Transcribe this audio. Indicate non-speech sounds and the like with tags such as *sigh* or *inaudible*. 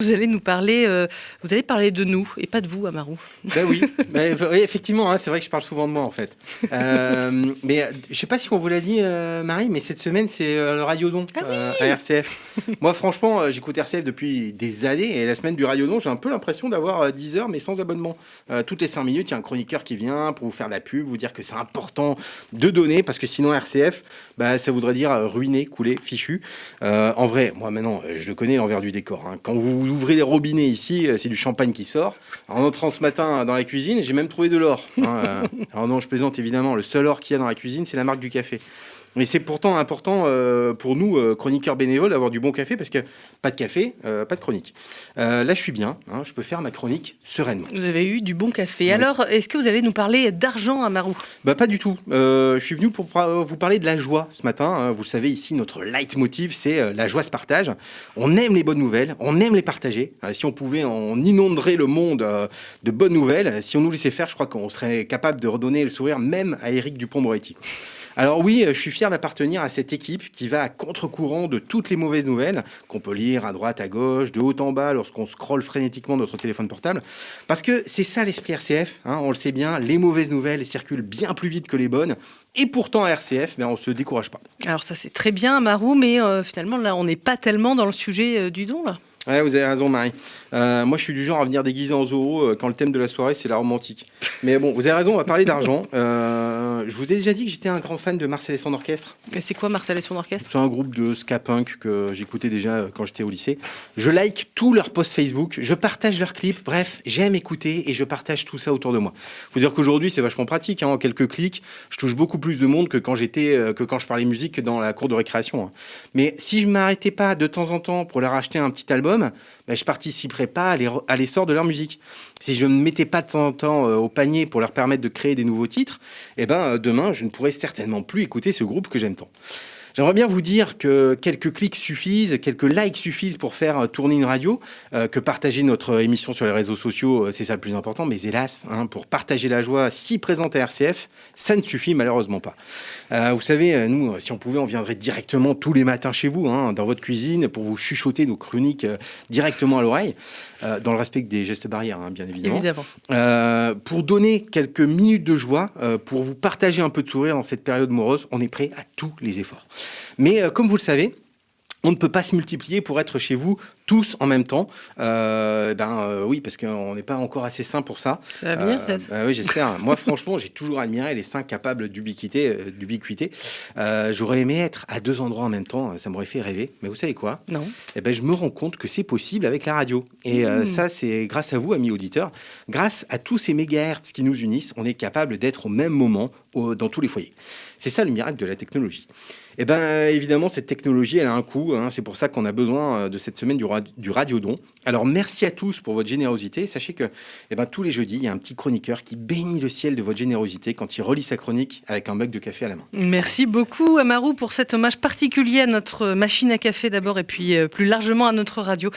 Vous allez nous parler, euh, vous allez parler de nous et pas de vous, Amarou. Ben oui, *laughs* mais, oui effectivement, hein, c'est vrai que je parle souvent de moi en fait. Euh, mais euh, je sais pas si on vous l'a dit, Marie, mais cette semaine c'est le Radiodon ah à RCF. *laughs* moi, franchement, j'écoute RCF depuis des années et la semaine du Radiodon, j'ai un peu l'impression d'avoir 10 heures mais sans abonnement. toutes les 5 minutes, il y a un chroniqueur qui vient pour vous faire la pub, vous dire que c'est important de donner parce que sinon RCF, bah, ça voudrait dire ruiner, couler, fichu. en vrai, moi maintenant, je le connais l'envers du décor. Hein. Quand vous ouvrez les robinets ici, euh, c'est du champagne qui sort. En entrant ce matin dans la cuisine, j'ai même trouvé de l'or. Hein, euh. Alors non, je plaisante évidemment. Le seul or qu'il y a dans la cuisine, c'est la marque du café. Mais c'est pourtant important euh, pour nous, euh, chroniqueurs bénévoles, d'avoir du bon café, parce que pas de café, euh, pas de chronique. là, je suis bien, hein, je peux faire ma chronique sereinement. Vous avez eu du bon café. Alors, est-ce que vous allez nous parler d'argent, à Marou? Bah, Pas du tout. je suis venu pour vous parler de la joie ce matin. Hein. Vous le savez, ici, notre leitmotiv, c'est la joie se partage. On aime les bonnes nouvelles, on aime les partager. si on pouvait, on inonderait le monde de bonnes nouvelles. Si on nous laissait faire, je crois qu'on serait capable de redonner le sourire même à Éric Dupont-Moretti. Alors oui, je suis fier d'appartenir à cette équipe qui va à contre-courant de toutes les mauvaises nouvelles qu'on peut lire à droite, à gauche, de haut en bas lorsqu'on scrolle frénétiquement notre téléphone portable. Parce que c'est ça l'esprit RCF, hein, on le sait bien, les mauvaises nouvelles circulent bien plus vite que les bonnes. Et pourtant, à RCF, mais on ne se décourage pas. Alors ça c'est très bien, Marou, mais euh, finalement là, on n'est pas tellement dans le sujet euh, du don là. Ouais, vous avez raison, Marie. Euh, moi, je suis du genre à venir déguisé en zoo quand le thème de la soirée, c'est la romantique. Mais bon, vous avez raison, on va parler d'argent. je vous ai déjà dit que j'étais un grand fan de Marcel et son orchestre. C'est quoi Marcel et son orchestre? C'est un groupe de ska punk que j'écoutais déjà euh, quand j'étais au lycée. Je like tous leurs posts Facebook, je partage leurs clips, bref, j'aime écouter et je partage tout ça autour de moi. Faut dire qu'aujourd'hui c'est vachement pratique, hein. en quelques clics, je touche beaucoup plus de monde que quand j'étais, euh, que quand je parlais musique dans la cour de récréation. Hein. Mais si je m'arrêtais pas de temps en temps pour leur acheter un petit album, ben, je participerais pas à l'essor de leur musique. Si je ne me mettais pas de temps en temps euh, au panier pour leur permettre de créer des nouveaux titres, eh ben, demain, je ne pourrais certainement plus écouter ce groupe que j'aime tant. J'aimerais bien vous dire que quelques clics suffisent, quelques likes suffisent pour faire euh, tourner une radio, euh, que partager notre émission sur les réseaux sociaux, euh, c'est ça le plus important. Mais hélas, hein, pour partager la joie si présente à RCF, ça ne suffit malheureusement pas. vous savez, nous, si on pouvait, on viendrait directement tous les matins chez vous, hein, dans votre cuisine, pour vous chuchoter nos chroniques directement à l'oreille, dans le respect des gestes barrières, hein, bien évidemment. évidemment. pour donner quelques minutes de joie, pour vous partager un peu de sourire dans cette période morose, on est prêt à tous les efforts. Mais euh, comme vous le savez, on ne peut pas se multiplier pour être chez vous tous en même temps. Euh, ben euh, oui, parce qu'on n'est pas encore assez sain pour ça. Ça va venir peut-être. Ben oui, j'espère. Moi, franchement, j'ai toujours admiré les saints capables d'ubiquité. d'ubiquité. J'aurais aimé être à deux endroits en même temps. Ça m'aurait fait rêver. Mais vous savez quoi? Non. Eh ben, je me rends compte que c'est possible avec la radio. Et mmh. ça, c'est grâce à vous, amis auditeurs. Grâce à tous ces mégahertz qui nous unissent, on est capable d'être au même moment dans tous les foyers. C'est ça le miracle de la technologie. Eh bien, évidemment, cette technologie, elle a un coût. Hein. C'est pour ça qu'on a besoin euh, de cette semaine du, du radiodon. Alors, merci à tous pour votre générosité. Sachez que eh ben, tous les jeudis, il y a un petit chroniqueur qui bénit le ciel de votre générosité quand il relit sa chronique avec un mug de café à la main. Merci beaucoup, Amarou, pour cet hommage particulier à notre machine à café d'abord et puis euh, plus largement à notre radio.